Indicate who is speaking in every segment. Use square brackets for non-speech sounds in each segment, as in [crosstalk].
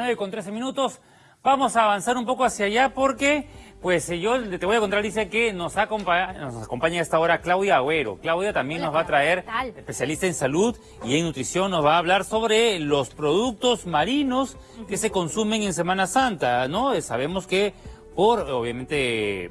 Speaker 1: 9 con 13 minutos. Vamos a avanzar un poco hacia allá porque, pues eh, yo te voy a contar, dice que nos acompaña, nos acompaña a esta hora Claudia Agüero. Claudia también nos va a traer, especialista en salud y en nutrición, nos va a hablar sobre los productos marinos que se consumen en Semana Santa, ¿no? Eh, sabemos que por, obviamente,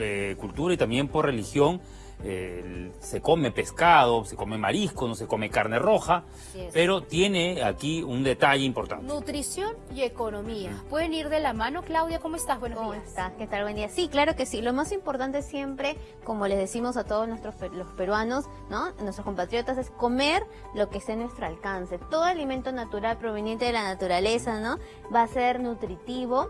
Speaker 1: eh, cultura y también por religión, se come pescado, se come marisco, no se come carne roja, pero tiene aquí un detalle importante.
Speaker 2: Nutrición y economía. ¿Pueden ir de la mano? Claudia, ¿cómo estás?
Speaker 3: Buenos ¿Cómo estás? ¿Qué tal? Buen día. Sí, claro que sí. Lo más importante siempre, como les decimos a todos nuestros los peruanos, ¿no? Nuestros compatriotas, es comer lo que esté a nuestro alcance. Todo alimento natural proveniente de la naturaleza, ¿no? Va a ser nutritivo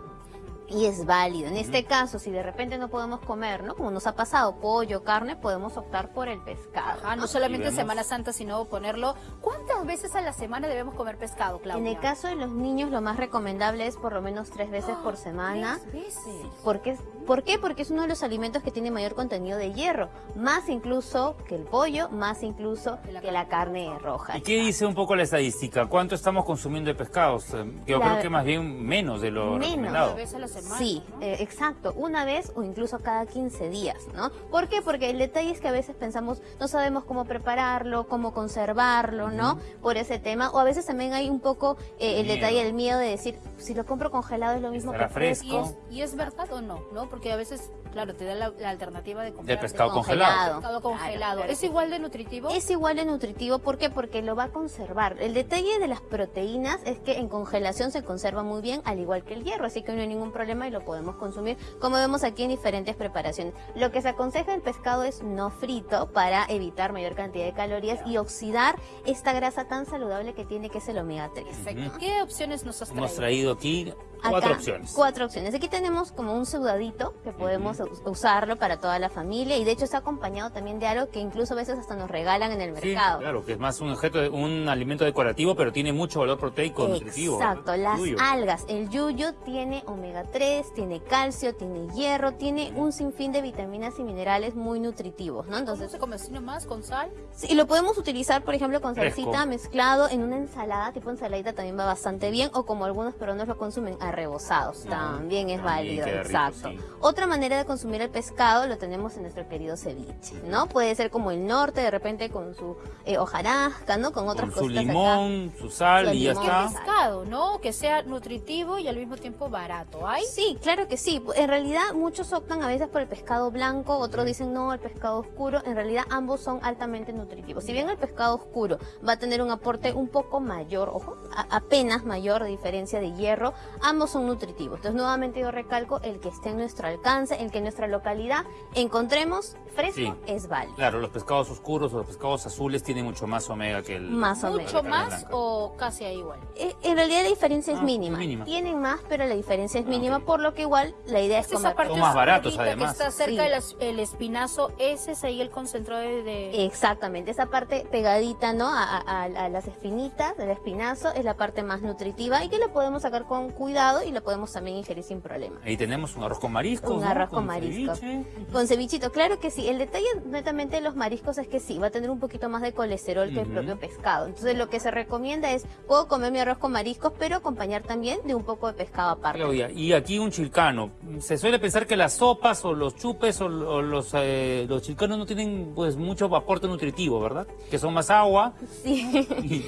Speaker 3: y es válido. En este caso, si de repente no podemos comer, ¿no? Como nos ha pasado, pollo, carne, podemos optar por el pescado.
Speaker 2: ¿no? solamente en Semana Santa, sino ponerlo. ¿Cuántas veces a la semana debemos comer pescado, Claudia?
Speaker 3: En el caso de los niños, lo más recomendable es por lo menos tres veces por semana.
Speaker 2: ¿Tres veces?
Speaker 3: Porque, ¿Por qué? Porque es uno de los alimentos que tiene mayor contenido de hierro. Más incluso que el pollo, más incluso que la carne roja.
Speaker 1: ¿Y qué dice un poco la estadística? ¿Cuánto estamos consumiendo de pescados? Eh, yo creo que más bien menos de lo
Speaker 3: menos.
Speaker 1: recomendado.
Speaker 3: Sí, eh, exacto, una vez o incluso cada 15 días, ¿no? ¿Por qué? Porque el detalle es que a veces pensamos, no sabemos cómo prepararlo, cómo conservarlo, ¿no? Por ese tema, o a veces también hay un poco eh, el detalle del miedo de decir, si lo compro congelado es lo mismo que
Speaker 1: fresco.
Speaker 2: ¿Y es, verdad o no? ¿no? Porque a veces, claro, te da la, alternativa de comprar
Speaker 1: de pescado congelado.
Speaker 2: Pescado congelado. ¿Es igual de nutritivo?
Speaker 3: Es igual de nutritivo, ¿por qué? Porque lo va a conservar. El detalle de las proteínas es que en congelación se conserva muy bien, al igual que el hierro, así que no hay ningún problema y lo podemos consumir, como vemos aquí en diferentes preparaciones. Lo que se aconseja el pescado es no frito para evitar mayor cantidad de calorías y oxidar esta grasa tan saludable que tiene que es el omega 3.
Speaker 2: Perfecto. ¿Qué opciones nos has traído?
Speaker 1: Hemos traído aquí cuatro opciones.
Speaker 3: Cuatro opciones. Aquí tenemos como un sudadito que podemos usarlo para toda la familia y de hecho está acompañado también de algo que incluso a veces hasta nos regalan en el mercado.
Speaker 1: claro, que es más un objeto, de, un alimento decorativo, pero tiene mucho valor proteico nutritivo.
Speaker 3: Exacto, las algas. El yuyo tiene omega 3, tiene calcio, tiene hierro, tiene un sinfín de vitaminas y minerales muy nutritivos, ¿no?
Speaker 2: Entonces, ¿se come así nomás con sal?
Speaker 3: Sí, lo podemos utilizar, por ejemplo, con salsita mezclado en una ensalada, tipo ensaladita también va bastante bien, o como algunos peruanos lo consumen, rebozados. También es válido, exacto. Otra manera de consumir el pescado lo tenemos en nuestro querido ceviche, ¿no? Puede ser como el norte, de repente con su eh, hojarasca, ¿no? Con otras
Speaker 1: cosas. Su limón, su sal y ya está.
Speaker 2: pescado, ¿no? Que sea nutritivo y al mismo tiempo barato. ¿Hay?
Speaker 3: Sí, claro que sí. En realidad muchos optan a veces por el pescado blanco, otros dicen no, el pescado oscuro. En realidad ambos son altamente nutritivos. Si bien el pescado oscuro va a tener un aporte un poco mayor, ojo, apenas mayor de diferencia de hierro, ambos son nutritivos. Entonces, nuevamente yo recalco el que esté en nuestro alcance, el que en nuestra localidad encontremos fresco es válido.
Speaker 1: Claro, los pescados oscuros o los pescados azules tienen mucho más omega que el...
Speaker 2: Más omega. ¿Mucho más o casi igual?
Speaker 3: Eh, en realidad la diferencia es ah, mínima. Tienen más, pero la diferencia es ah, mínima, por lo que igual la idea es, comer...
Speaker 1: Son más baratos además.
Speaker 2: Que está cerca del espinazo, ese es ahí el concentrado de...
Speaker 3: Exactamente, esa parte pegadita, ¿no? A, las espinitas del espinazo es la parte más nutritiva y que la podemos sacar con cuidado y lo podemos también ingerir sin problema.
Speaker 1: Ahí tenemos un arroz con mariscos,
Speaker 3: Un arroz con, marisco. Con cevichito, claro que sí. El detalle netamente de los mariscos es que sí, va a tener un poquito más de colesterol que el propio pescado. Entonces lo que se recomienda es, puedo comer mi arroz con mariscos, pero acompañar también de un poco de pescado aparte.
Speaker 1: Claudia, y aquí un chilcano. Se suele pensar que las sopas o los chupes o, los, eh, los chilcanos no tienen pues mucho aporte nutritivo, ¿verdad? Que son más agua.
Speaker 3: Sí. [laughs]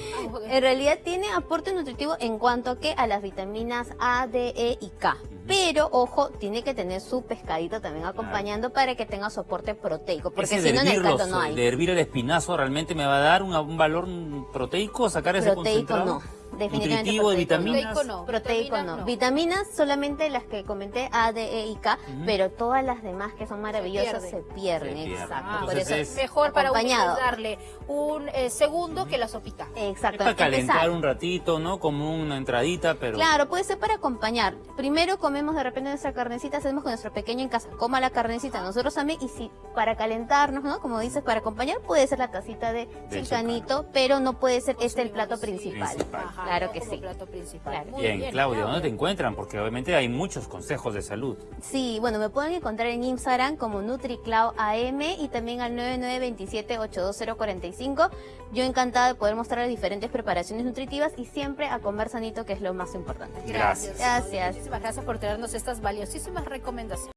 Speaker 3: en realidad tiene aporte nutritivo en cuanto a que a las vitaminas A, D, E y K. Pero, ojo, tiene que tener su pescadito también acompañando para que tenga soporte proteico, porque si no en el caldo no hay.
Speaker 1: De hervir el espinazo realmente me va a dar un, valor proteico, sacar ese concentrado.
Speaker 3: no definitivamente
Speaker 1: de vitaminas.
Speaker 3: Proteico no. Proteico no. Vitaminas solamente las que comenté, A, D, E y K, pero todas las demás que son maravillosas se pierden. Exacto.
Speaker 2: Ah, por eso es mejor para darle un eh, segundo que la sopita.
Speaker 3: Exacto.
Speaker 1: para calentar un ratito, ¿no? Como una entradita, pero...
Speaker 3: Claro, puede ser para acompañar. Primero comemos de repente nuestra carnecita, hacemos con nuestro pequeño en casa, coma la carnecita, nosotros también, y si para calentarnos, ¿no? Como dices, para acompañar puede ser la tacita de, chilcanito, pero no puede ser este el plato principal. Claro que sí.
Speaker 2: Plato principal.
Speaker 1: bien, Claudia, ¿dónde te encuentran? Porque obviamente hay muchos consejos de salud.
Speaker 3: Sí, bueno, me pueden encontrar en Instagram como NutriClau.am y también al 9927-82045. Yo encantada de poder mostrar diferentes preparaciones nutritivas y siempre a comer sanito, que es lo más importante.
Speaker 2: Gracias.
Speaker 3: Gracias.
Speaker 2: Muchísimas gracias por traernos estas valiosísimas recomendaciones.